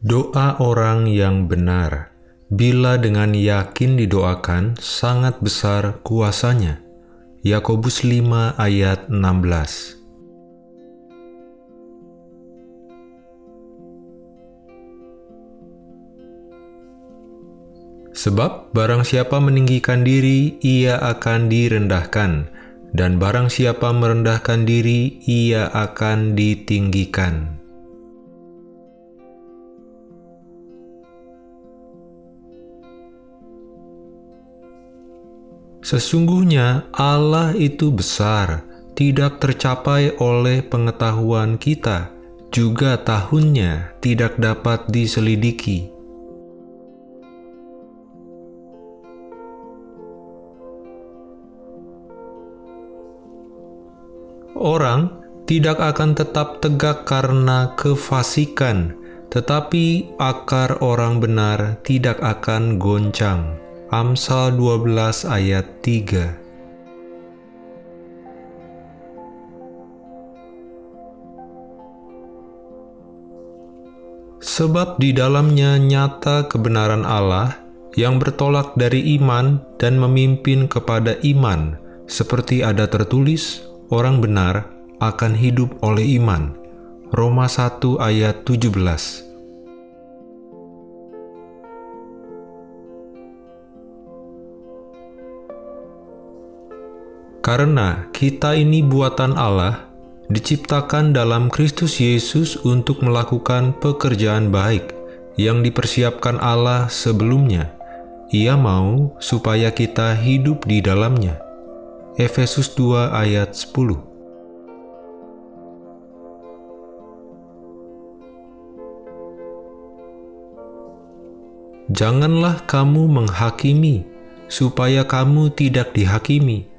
Doa orang yang benar, bila dengan yakin didoakan, sangat besar kuasanya. Yakobus 5 ayat 16 Sebab barang siapa meninggikan diri, ia akan direndahkan, dan barang siapa merendahkan diri, ia akan ditinggikan. Sesungguhnya Allah itu besar, tidak tercapai oleh pengetahuan kita, juga tahunnya tidak dapat diselidiki. Orang tidak akan tetap tegak karena kefasikan, tetapi akar orang benar tidak akan goncang. Amsal 12 ayat 3 Sebab di dalamnya nyata kebenaran Allah yang bertolak dari iman dan memimpin kepada iman, seperti ada tertulis, orang benar akan hidup oleh iman. Roma 1 ayat 17 Karena kita ini buatan Allah, diciptakan dalam Kristus Yesus untuk melakukan pekerjaan baik yang dipersiapkan Allah sebelumnya. Ia mau supaya kita hidup di dalamnya. Efesus 2 ayat 10 Janganlah kamu menghakimi, supaya kamu tidak dihakimi,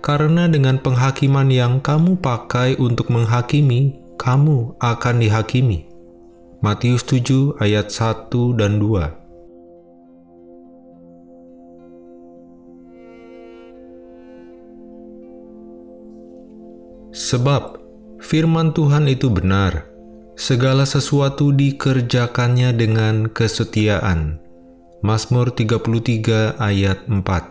karena dengan penghakiman yang kamu pakai untuk menghakimi, kamu akan dihakimi. Matius 7 ayat 1 dan 2 Sebab firman Tuhan itu benar, segala sesuatu dikerjakannya dengan kesetiaan. Mazmur 33 ayat 4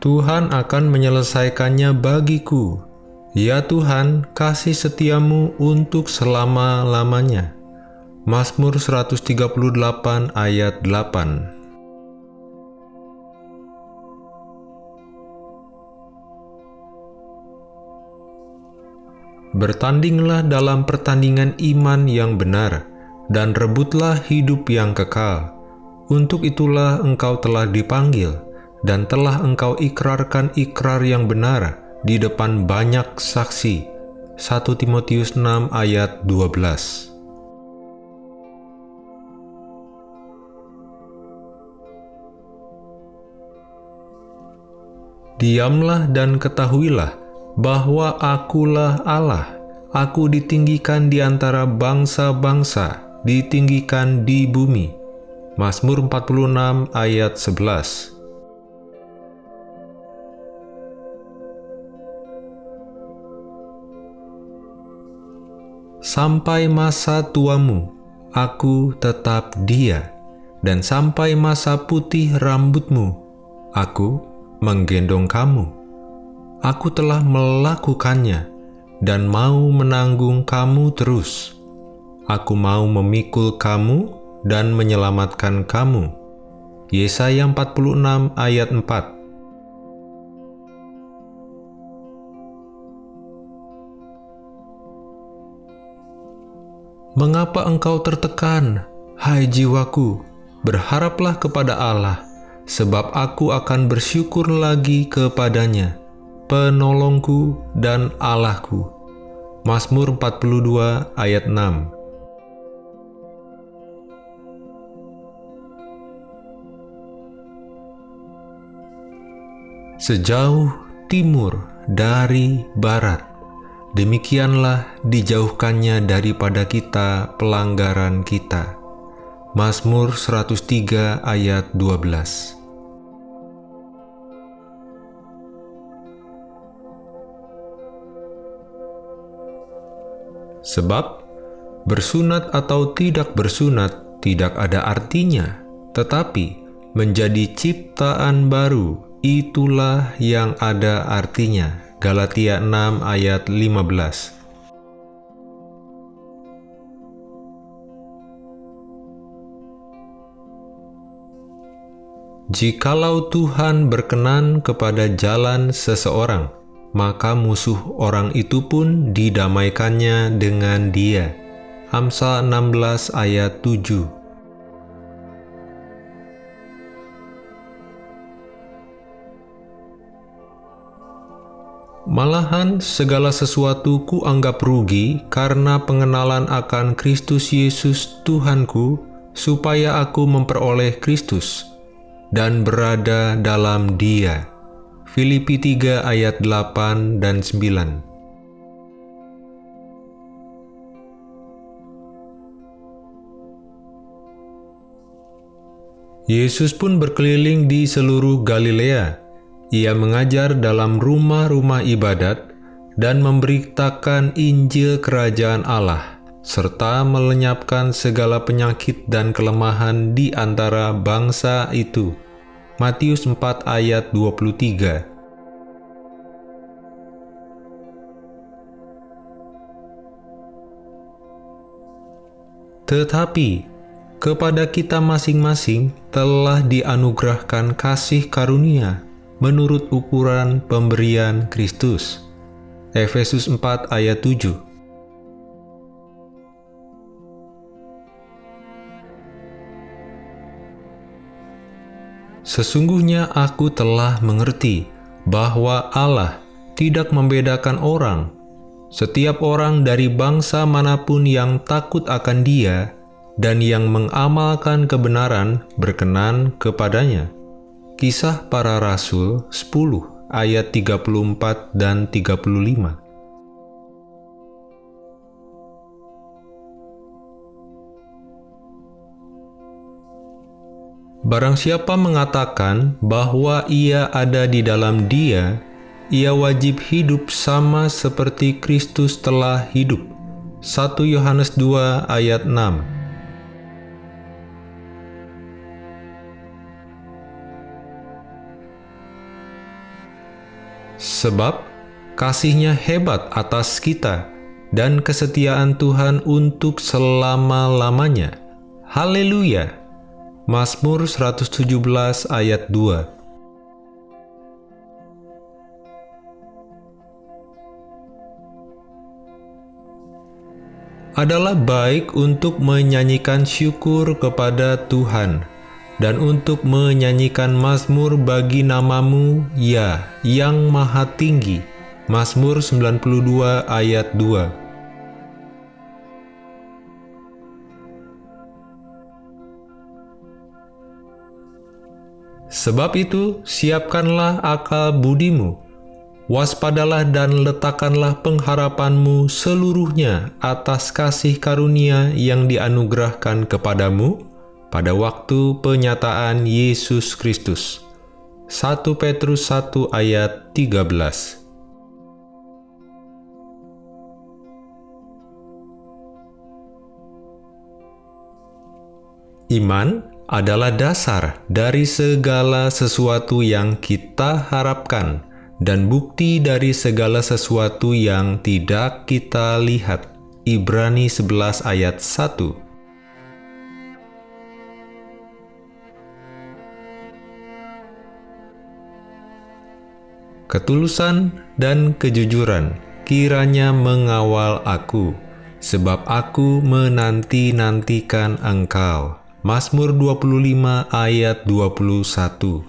Tuhan akan menyelesaikannya bagiku. Ya Tuhan, kasih setiamu untuk selama-lamanya. Mazmur 138 ayat 8 Bertandinglah dalam pertandingan iman yang benar, dan rebutlah hidup yang kekal. Untuk itulah engkau telah dipanggil, dan telah engkau ikrarkan ikrar yang benar di depan banyak saksi. 1 Timotius 6 ayat 12 Diamlah dan ketahuilah bahwa akulah Allah. Aku ditinggikan di antara bangsa-bangsa, ditinggikan di bumi. Mazmur 46 ayat 11 Sampai masa tuamu, aku tetap dia, dan sampai masa putih rambutmu, aku menggendong kamu aku telah melakukannya dan mau menanggung kamu terus. Aku mau memikul kamu dan menyelamatkan kamu. Yesaya 46 ayat 4 Mengapa engkau tertekan, hai jiwaku? Berharaplah kepada Allah, sebab aku akan bersyukur lagi kepadanya penolongku dan Allahku. Mazmur 42 ayat 6 Sejauh timur dari barat, Demikianlah dijauhkannya daripada kita pelanggaran kita. Mazmur 103 ayat 12 Sebab, bersunat atau tidak bersunat tidak ada artinya, tetapi menjadi ciptaan baru itulah yang ada artinya. Galatia 6 ayat 15 Jikalau Tuhan berkenan kepada jalan seseorang, maka musuh orang itu pun didamaikannya dengan dia. Amsal 16 ayat 7 Malahan segala sesuatu ku anggap rugi karena pengenalan akan Kristus Yesus Tuhanku, supaya aku memperoleh Kristus dan berada dalam dia. Filipi 3 ayat 8 dan 9 Yesus pun berkeliling di seluruh Galilea. Ia mengajar dalam rumah-rumah ibadat dan memberitakan Injil Kerajaan Allah, serta melenyapkan segala penyakit dan kelemahan di antara bangsa itu. Matius 4 ayat 23 Tetapi, kepada kita masing-masing telah dianugerahkan kasih karunia menurut ukuran pemberian Kristus. Efesus 4 ayat 7 Sesungguhnya aku telah mengerti bahwa Allah tidak membedakan orang. Setiap orang dari bangsa mana pun yang takut akan dia dan yang mengamalkan kebenaran berkenan kepadanya. Kisah para Rasul 10 ayat 34 dan 35 Barang siapa mengatakan bahwa ia ada di dalam dia, ia wajib hidup sama seperti Kristus telah hidup. 1 Yohanes 2 ayat 6 Sebab kasihnya hebat atas kita dan kesetiaan Tuhan untuk selama-lamanya. Haleluya! Mazmur 117 ayat 2 adalah baik untuk menyanyikan syukur kepada Tuhan dan untuk menyanyikan Mazmur bagi namamu, ya, yang maha tinggi. Mazmur 92 ayat 2 Sebab itu, siapkanlah akal budimu, waspadalah dan letakkanlah pengharapanmu seluruhnya atas kasih karunia yang dianugerahkan kepadamu pada waktu penyataan Yesus Kristus. 1 Petrus 1 ayat 13 Iman adalah dasar dari segala sesuatu yang kita harapkan dan bukti dari segala sesuatu yang tidak kita lihat. Ibrani 11 ayat 1 Ketulusan dan kejujuran. Kiranya mengawal aku, sebab aku menanti-nantikan engkau. Mazmur 25 ayat 21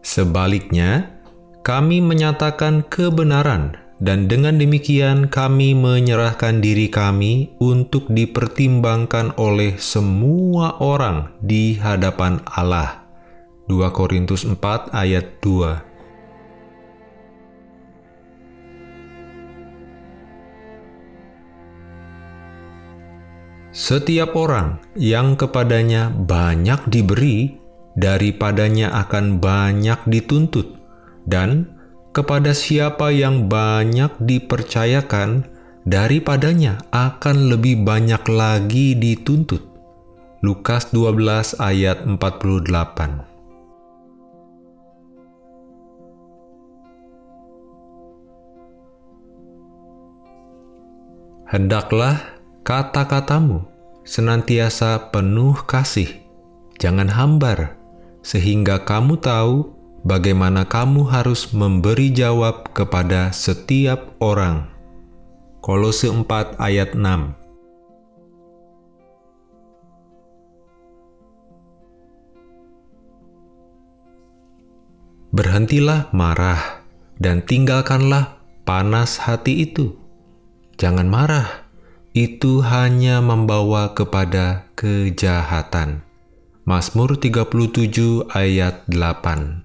Sebaliknya, kami menyatakan kebenaran dan dengan demikian kami menyerahkan diri kami untuk dipertimbangkan oleh semua orang di hadapan Allah. 2 Korintus 4 ayat 2 Setiap orang yang kepadanya banyak diberi, daripadanya akan banyak dituntut, dan kepada siapa yang banyak dipercayakan, daripadanya akan lebih banyak lagi dituntut. Lukas 12 ayat 48 Hendaklah kata-katamu senantiasa penuh kasih, jangan hambar, sehingga kamu tahu bagaimana kamu harus memberi jawab kepada setiap orang. Kolose 4 ayat 6 Berhentilah marah dan tinggalkanlah panas hati itu. Jangan marah, itu hanya membawa kepada kejahatan. Mazmur 37 ayat 8